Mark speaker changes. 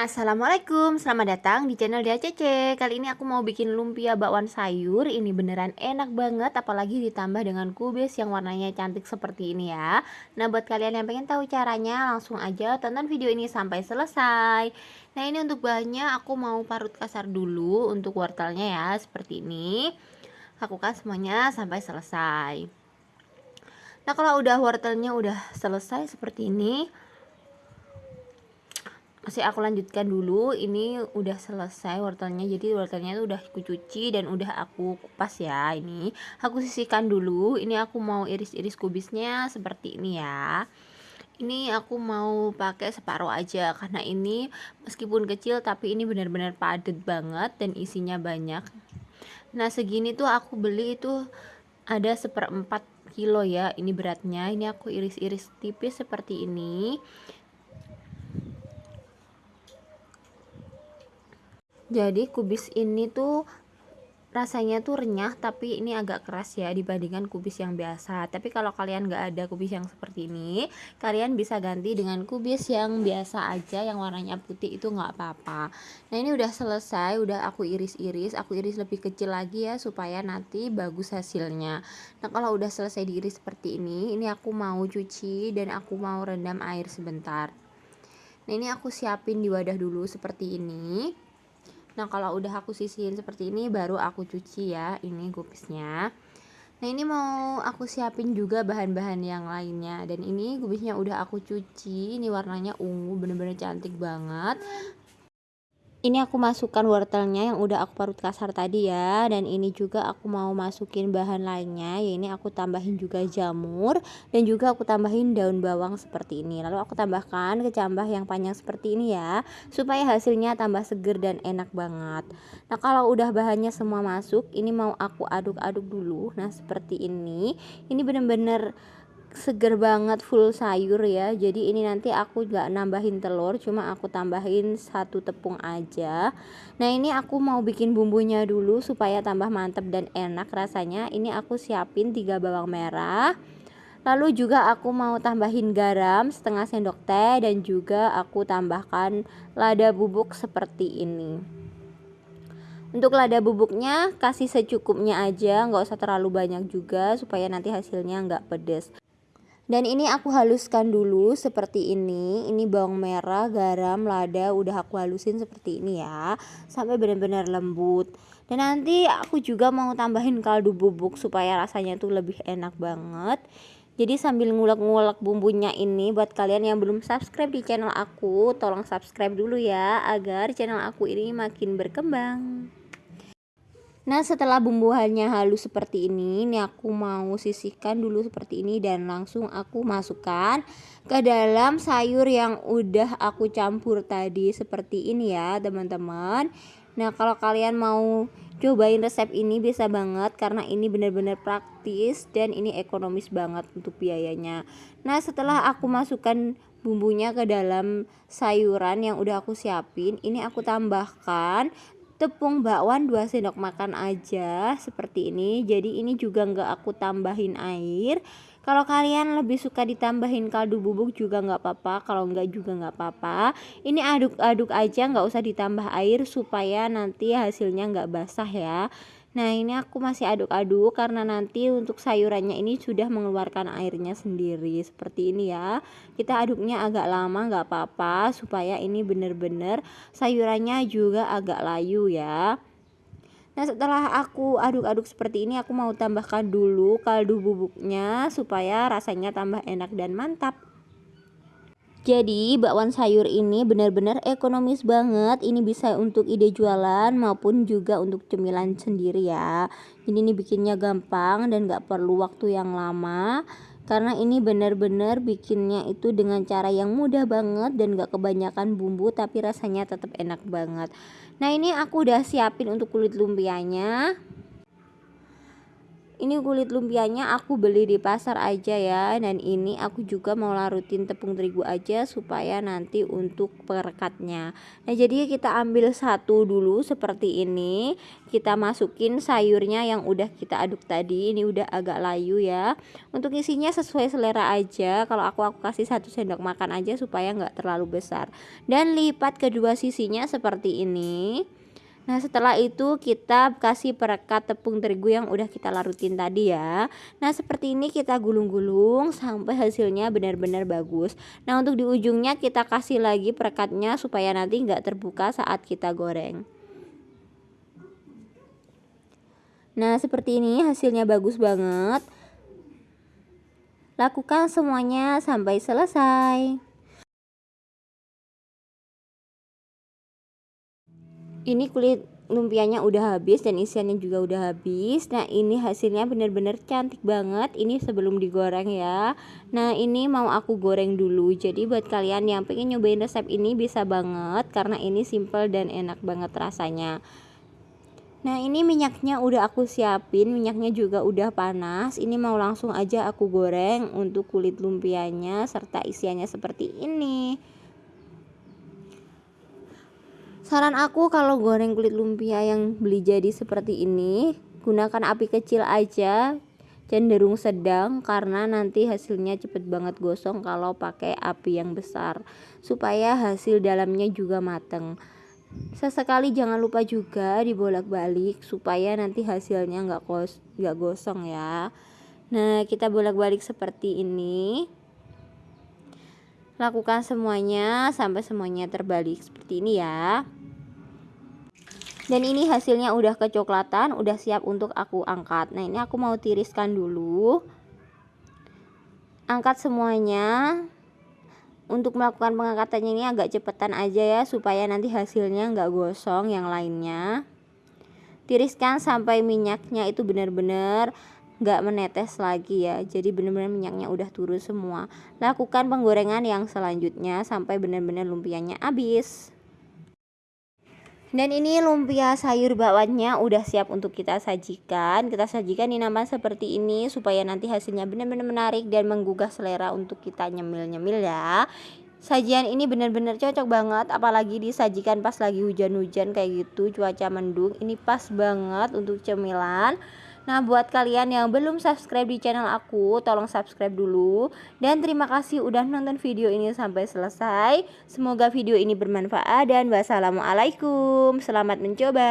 Speaker 1: Assalamualaikum, selamat datang di channel Dia Cece. Kali ini aku mau bikin lumpia bakwan sayur. Ini beneran enak banget, apalagi ditambah dengan kubis yang warnanya cantik seperti ini ya. Nah, buat kalian yang pengen tahu caranya, langsung aja tonton video ini sampai selesai. Nah, ini untuk bahannya aku mau parut kasar dulu untuk wortelnya ya, seperti ini. Lakukan semuanya sampai selesai. Nah, kalau udah wortelnya udah selesai seperti ini, masih aku lanjutkan dulu. Ini udah selesai wortelnya jadi wortelnya itu udah aku cuci dan udah aku kupas ya ini. Aku sisihkan dulu. Ini aku mau iris-iris kubisnya seperti ini ya. Ini aku mau pakai separuh aja karena ini meskipun kecil tapi ini benar-benar padat banget dan isinya banyak. Nah segini tuh aku beli itu ada seperempat kilo ya ini beratnya. Ini aku iris-iris tipis seperti ini jadi kubis ini tuh rasanya tuh renyah tapi ini agak keras ya dibandingkan kubis yang biasa. Tapi kalau kalian nggak ada kubis yang seperti ini kalian bisa ganti dengan kubis yang biasa aja yang warnanya putih itu nggak apa-apa. Nah ini udah selesai udah aku iris-iris. Aku iris lebih kecil lagi ya supaya nanti bagus hasilnya. Nah kalau udah selesai diiris seperti ini ini aku mau cuci dan aku mau rendam air sebentar. Nah ini aku siapin di wadah dulu seperti ini Nah kalau udah aku sisihin seperti ini baru aku cuci ya ini kubisnya Nah ini mau aku siapin juga bahan-bahan yang lainnya. Dan ini kubisnya udah aku cuci Ini warnanya ungu bener-bener cantik banget ini aku masukkan wortelnya yang udah aku parut kasar tadi ya. Dan ini juga aku mau masukin bahan lainnya ya ini aku tambahin juga jamur dan juga aku tambahin daun bawang seperti ini. Lalu aku tambahkan kecambah yang panjang seperti ini ya supaya hasilnya tambah seger dan enak banget. Nah kalau udah bahannya semua masuk ini mau aku aduk-aduk dulu. Nah seperti ini. Ini bener-bener seger banget full sayur ya. Jadi ini nanti aku gak nambahin telur cuma aku tambahin satu tepung aja. Nah ini aku mau bikin bumbunya dulu supaya tambah mantep dan enak rasanya. Ini aku siapin tiga bawang merah. Lalu juga aku mau tambahin garam setengah sendok teh dan juga aku tambahkan lada bubuk seperti ini. Untuk lada bubuknya kasih secukupnya aja nggak usah terlalu banyak juga supaya nanti hasilnya nggak pedes dan ini aku haluskan dulu seperti ini. Ini bawang merah garam lada udah aku halusin seperti ini ya. Sampai benar-benar lembut. Dan nanti aku juga mau tambahin kaldu bubuk supaya rasanya tuh lebih enak banget. Jadi sambil ngulek-ngulek bumbunya ini buat kalian yang belum subscribe di channel aku tolong subscribe dulu ya agar channel aku ini makin berkembang Nah setelah bumbuannya halus seperti ini Ini aku mau sisihkan dulu seperti ini Dan langsung aku masukkan ke dalam sayur yang udah aku campur tadi Seperti ini ya teman-teman. Nah kalau kalian mau cobain resep ini bisa banget Karena ini benar-benar praktis Dan ini ekonomis banget untuk biayanya. Nah setelah aku masukkan bumbunya ke dalam sayuran yang udah aku siapin Ini aku tambahkan tepung bakwan 2 sendok makan aja seperti ini. Jadi ini juga enggak aku tambahin air. Kalau kalian lebih suka ditambahin kaldu bubuk juga nggak apa-apa. Kalau enggak juga nggak apa-apa. Ini aduk-aduk aja nggak usah ditambah air supaya nanti hasilnya nggak basah ya Nah ini aku masih aduk-aduk karena nanti untuk sayurannya ini sudah mengeluarkan airnya sendiri. Seperti ini ya. Kita aduknya agak lama nggak apa-apa supaya ini bener-bener sayurannya juga agak layu ya. Nah setelah aku aduk-aduk seperti ini aku mau tambahkan dulu kaldu bubuknya supaya rasanya tambah enak dan mantap jadi bakwan sayur ini benar-benar ekonomis banget. Ini bisa untuk ide jualan maupun juga untuk cemilan sendiri ya. Jadi ini bikinnya gampang dan gak perlu waktu yang lama. Karena ini benar-benar bikinnya itu dengan cara yang mudah banget dan gak kebanyakan bumbu tapi rasanya tetap enak banget. Nah ini aku udah siapin untuk kulit lumpianya ini kulit lumpianya aku beli di pasar aja ya dan ini aku juga mau larutin tepung terigu aja supaya nanti untuk perekatnya. Nah jadi kita ambil satu dulu seperti ini. Kita masukin sayurnya yang udah kita aduk tadi. Ini udah agak layu ya. Untuk isinya sesuai selera aja. Kalau aku aku kasih satu sendok makan aja supaya nggak terlalu besar. Dan lipat kedua sisinya seperti ini Nah setelah itu kita kasih perekat tepung terigu yang udah kita larutin tadi ya. Nah seperti ini kita gulung-gulung sampai hasilnya benar-benar bagus. Nah untuk di ujungnya kita kasih lagi perekatnya supaya nanti nggak terbuka saat kita goreng. Nah seperti ini hasilnya bagus banget. Lakukan semuanya sampai selesai ini kulit lumpianya udah habis dan isiannya juga udah habis. Nah ini hasilnya bener-bener cantik banget. Ini sebelum digoreng ya. Nah ini mau aku goreng dulu. Jadi buat kalian yang pengen nyobain resep ini bisa banget karena ini simple dan enak banget rasanya. Nah ini minyaknya udah aku siapin. Minyaknya juga udah panas. Ini mau langsung aja aku goreng Untuk kulit lumpianya Serta isiannya seperti ini Saran aku kalau goreng kulit lumpia yang beli jadi seperti ini, gunakan api kecil aja, cenderung sedang karena nanti hasilnya cepet banget gosong kalau pakai api yang besar supaya hasil dalamnya juga mateng. Sesekali jangan lupa juga dibolak-balik supaya nanti hasilnya nggak gos nggak gosong ya. Nah kita bolak-balik seperti ini. Lakukan semuanya sampai semuanya terbalik seperti ini ya dan ini hasilnya udah kecoklatan udah siap untuk aku angkat. Nah ini aku mau tiriskan dulu. Angkat semuanya. Untuk melakukan pengangkatannya ini agak cepetan aja ya supaya nanti hasilnya nggak gosong yang lainnya. Tiriskan sampai minyaknya itu benar-benar nggak menetes lagi ya. Jadi benar-benar minyaknya udah turun semua. Lakukan penggorengan yang selanjutnya sampai benar-benar lumpianya habis dan ini lumpia sayur bakwannya udah siap untuk kita sajikan. Kita sajikan di nama seperti ini Supaya nanti hasilnya benar-benar menarik dan menggugah selera untuk kita nyemil-nyemil ya. Sajian ini benar-benar cocok banget Apalagi disajikan pas lagi hujan-hujan kayak gitu Cuaca mendung. Ini pas banget untuk cemilan Nah buat kalian yang belum subscribe di channel aku Tolong subscribe dulu. Dan terima kasih udah nonton video ini sampai selesai. Semoga video ini bermanfaat Dan wassalamualaikum. Selamat mencoba